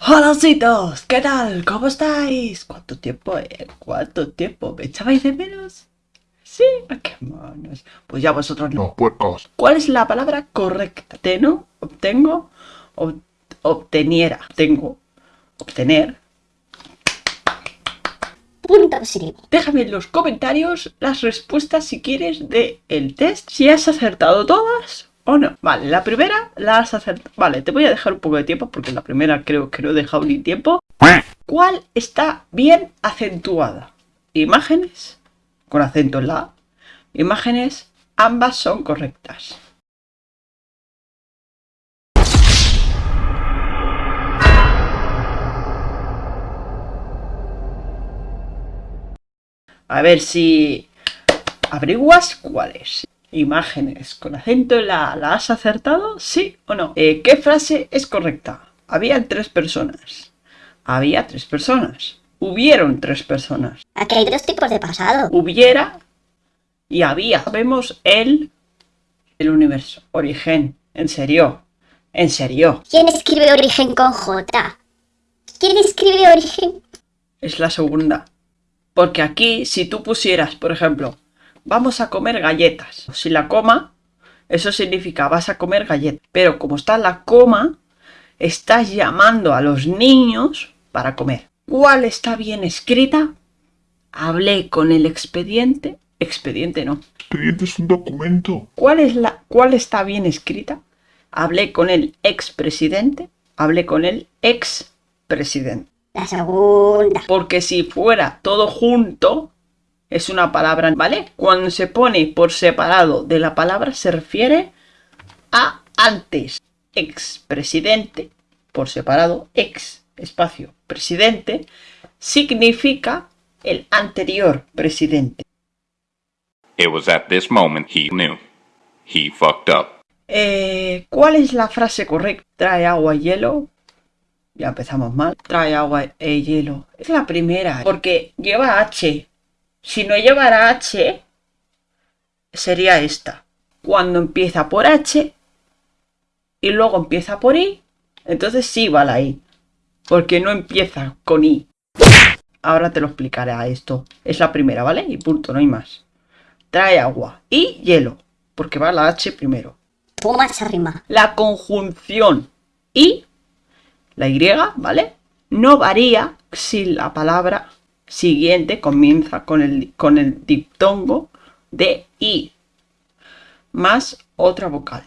Holocitos, ¿qué tal? ¿Cómo estáis? ¿Cuánto tiempo, eh? ¿Cuánto tiempo? ¿Me echabais de menos? Sí, qué monos. Pues ya vosotros no. No, puercos. ¿Cuál es la palabra correcta? ¿Teno? ¿Obtengo? Ob- obteniera. Tengo. Obtener. Déjame en los comentarios las respuestas si quieres de el test. Si has acertado todas o no. Vale, la primera la has acertado. Vale, te voy a dejar un poco de tiempo porque la primera creo que no he dejado ni tiempo. ¿Cuál está bien acentuada? Imágenes con acento en la. Imágenes, ambas son correctas. A ver si averiguas cuáles. Imágenes con acento en la A. ¿La has acertado? ¿Sí o no? Eh, ¿Qué frase es correcta? Había tres personas. Había tres personas. Hubieron tres personas. Aquí hay dos tipos de pasado. Hubiera y había. Vemos el, el universo. Origen. En serio. En serio. ¿Quién escribe origen con J? ¿Quién escribe origen? Es la segunda. Porque aquí, si tú pusieras, por ejemplo, vamos a comer galletas. Si la coma, eso significa vas a comer galletas. Pero como está la coma, estás llamando a los niños para comer. ¿Cuál está bien escrita? Hablé con el expediente. Expediente no. Expediente es un documento. ¿Cuál, es la, ¿Cuál está bien escrita? Hablé con el expresidente. Hablé con el expresidente. La segunda. Porque si fuera todo junto, es una palabra, ¿vale? Cuando se pone por separado de la palabra, se refiere a antes. Expresidente, por separado, ex, espacio, presidente, significa el anterior presidente. It was at this moment he knew. He fucked up. Eh, ¿Cuál es la frase correcta? Trae agua y hielo. Ya empezamos mal. Trae agua e hielo. Es la primera. Porque lleva H. Si no llevara H, sería esta. Cuando empieza por H y luego empieza por I, entonces sí va la I. Porque no empieza con I. Ahora te lo explicaré a esto. Es la primera, ¿vale? Y punto, no hay más. Trae agua y hielo. Porque va la H primero Toma esa rima. la conjunción y, la Y, ¿vale? No varía si la palabra siguiente comienza con el, con el diptongo de I más otra vocal.